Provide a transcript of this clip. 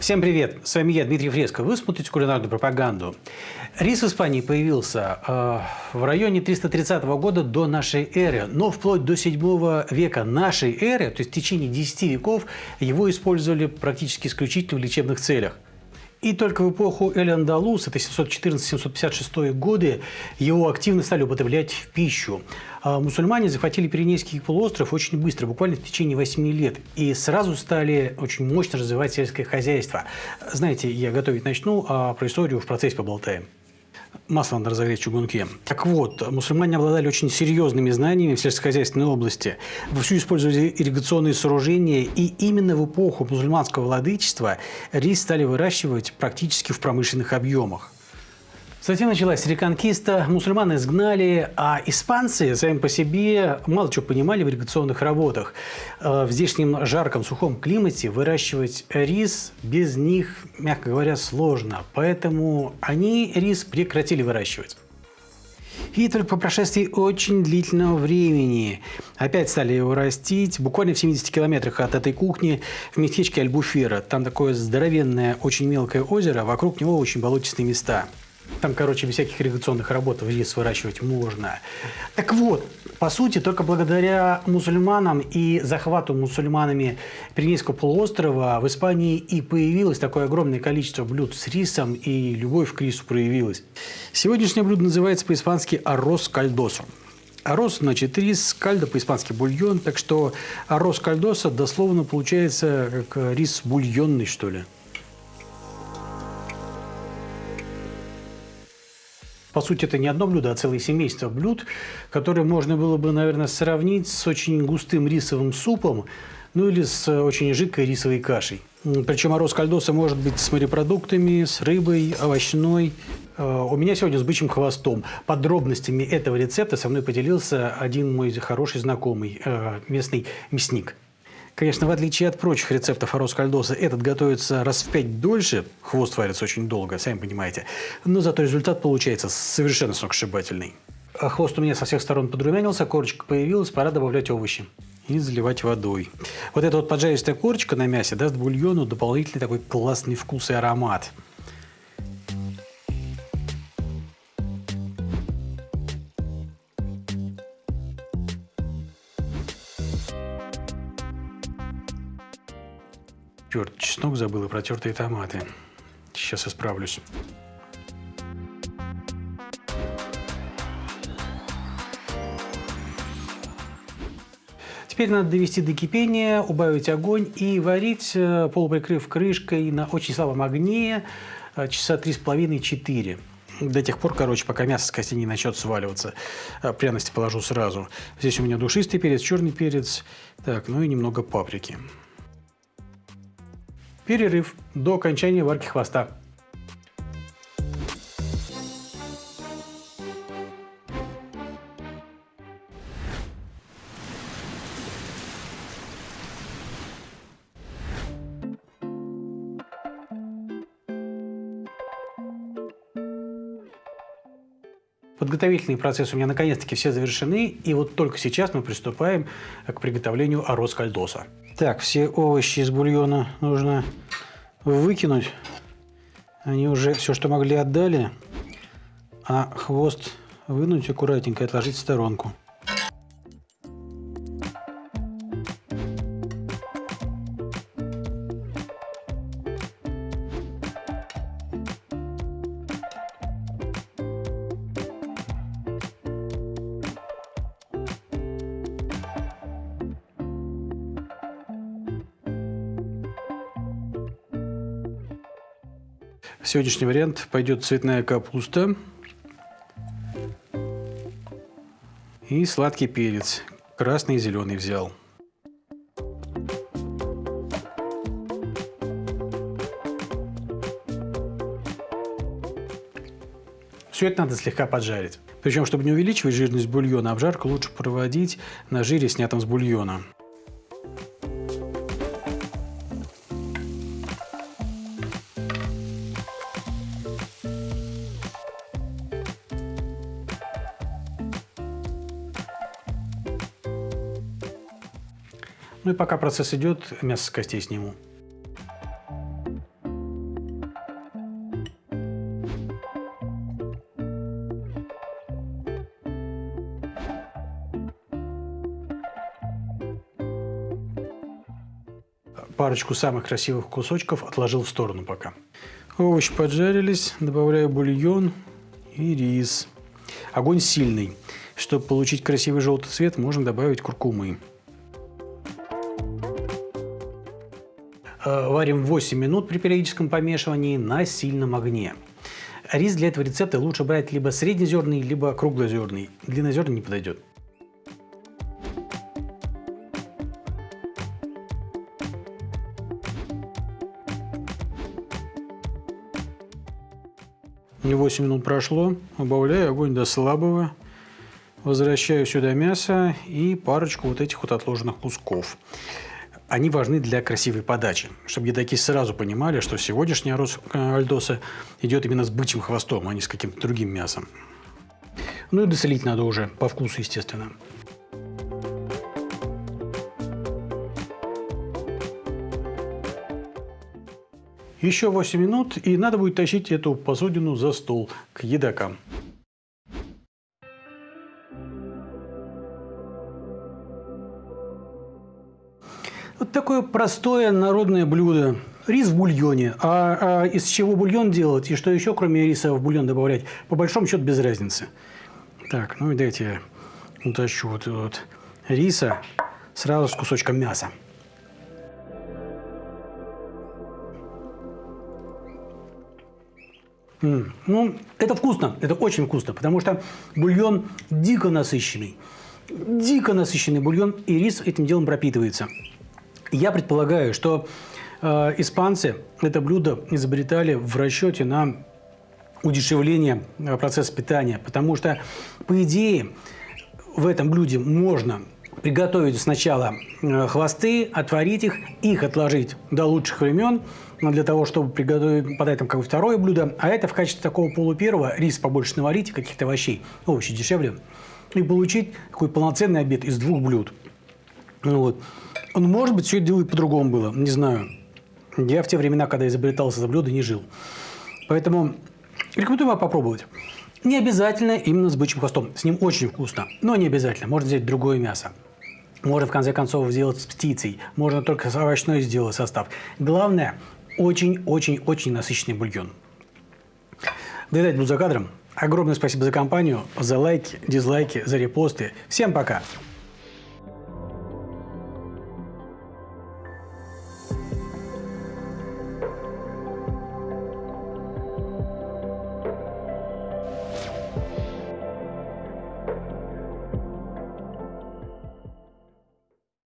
Всем привет! С вами я, Дмитрий Фреско. Вы смотрите кулинарную пропаганду. Рис в Испании появился э, в районе 330 года до нашей эры, но вплоть до 7 века нашей эры, то есть в течение 10 веков, его использовали практически исключительно в лечебных целях. И только в эпоху Эль-Андалус, это 714-756 годы, его активно стали употреблять в пищу. А мусульмане захватили Пиренейский полуостров очень быстро, буквально в течение 8 лет, и сразу стали очень мощно развивать сельское хозяйство. Знаете, я готовить начну, а про историю в процессе поболтаем масло надо разогреть в чугунке. Так вот, мусульмане обладали очень серьезными знаниями в сельскохозяйственной области. Вовсю использовали ирригационные сооружения, и именно в эпоху мусульманского владычества рис стали выращивать практически в промышленных объемах. Затем началась реконкиста, мусульман изгнали, а испанцы сами по себе мало чего понимали в ирригационных работах. Э, в здешнем жарком, сухом климате выращивать рис без них, мягко говоря, сложно. Поэтому они рис прекратили выращивать. И только по прошествии очень длительного времени опять стали его растить, буквально в 70 километрах от этой кухни, в местечке Альбуфера. Там такое здоровенное, очень мелкое озеро, вокруг него очень болотистые места. Там, короче, без всяких ирригационных работ рис выращивать можно. Так вот, по сути, только благодаря мусульманам и захвату мусульманами Пиренейского полуострова в Испании и появилось такое огромное количество блюд с рисом, и любовь к рису проявилась. Сегодняшнее блюдо называется по-испански «аррос кальдосо». Арос, значит, рис, кальдо по-испански бульон, так что арос кальдоса дословно получается как рис бульонный, что ли. По сути, это не одно блюдо, а целое семейство блюд, которые можно было бы, наверное, сравнить с очень густым рисовым супом, ну или с очень жидкой рисовой кашей. Причем мороз кальдоса может быть с морепродуктами, с рыбой, овощной. Э, у меня сегодня с бычьим хвостом. Подробностями этого рецепта со мной поделился один мой хороший знакомый, э, местный мясник. Конечно, в отличие от прочих рецептов арос кальдоса, этот готовится раз в пять дольше, хвост варится очень долго, сами понимаете, но зато результат получается совершенно сногсшибательный. А хвост у меня со всех сторон подрумянился, корочка появилась, пора добавлять овощи и заливать водой. Вот эта вот поджаристая корочка на мясе даст бульону дополнительный такой классный вкус и аромат. Чеснок забыл и протертые томаты. Сейчас исправлюсь. Теперь надо довести до кипения, убавить огонь и варить, э, полуприкрыв крышкой на очень слабом огне э, часа три с половиной-четыре. До тех пор, короче, пока мясо с кости не начнет сваливаться. Э, пряности положу сразу. Здесь у меня душистый перец, черный перец, так, ну и немного паприки. Перерыв до окончания варки хвоста. Подготовительные процессы у меня наконец-таки все завершены, и вот только сейчас мы приступаем к приготовлению арос кальдоса. Так, все овощи из бульона нужно выкинуть. Они уже все, что могли, отдали. А хвост вынуть аккуратненько и отложить в сторонку. Сегодняшний вариант пойдет цветная капуста и сладкий перец. Красный и зеленый взял. Все это надо слегка поджарить. Причем, чтобы не увеличивать жирность бульона, обжарку лучше проводить на жире, снятом с бульона. Ну и пока процесс идет, мясо с костей сниму. парочку самых красивых кусочков отложил в сторону пока. Овощи поджарились, добавляю бульон и рис. Огонь сильный. Чтобы получить красивый желтый цвет, можно добавить куркумы. Варим 8 минут при периодическом помешивании на сильном огне. Рис для этого рецепта лучше брать либо среднезерный, либо круглозерный. Длиннозерный не подойдет. Не 8 минут прошло, убавляю огонь до слабого, возвращаю сюда мясо и парочку вот этих вот отложенных кусков. Они важны для красивой подачи, чтобы едоки сразу понимали, что сегодняшний арроз э, альдоса идет именно с бычьим хвостом, а не с каким-то другим мясом. Ну и досолить надо уже, по вкусу, естественно. Еще 8 минут, и надо будет тащить эту посудину за стол к едокам. Вот такое простое народное блюдо. Рис в бульоне. А, а из чего бульон делать и что еще, кроме риса, в бульон добавлять, по большому счету без разницы. Так, ну и дайте я утащу вот, вот риса сразу с кусочком мяса. М ну, это вкусно, это очень вкусно, потому что бульон дико насыщенный. Дико насыщенный бульон, и рис этим делом пропитывается. Я предполагаю, что э, испанцы это блюдо изобретали в расчете на удешевление э, процесса питания, потому что, по идее, в этом блюде можно приготовить сначала э, хвосты, отварить их, их отложить до лучших времен, для того, чтобы приготовить, подать там какое-то второе блюдо, а это в качестве такого полупервого рис побольше наварить, каких-то овощей, овощи дешевле, и получить такой полноценный обед из двух блюд. Ну, вот. Ну, может быть, все это дело и по-другому было, не знаю. Я в те времена, когда изобретался это блюдо, не жил. Поэтому рекомендую вам попробовать. Не обязательно именно с бычьим хвостом. С ним очень вкусно, но не обязательно. Можно взять другое мясо. Можно, в конце концов, сделать с птицей. Можно только с овощной сделать состав. Главное, очень-очень-очень насыщенный бульон. Доедать буду за кадром. Огромное спасибо за компанию, за лайки, дизлайки, за репосты. Всем пока!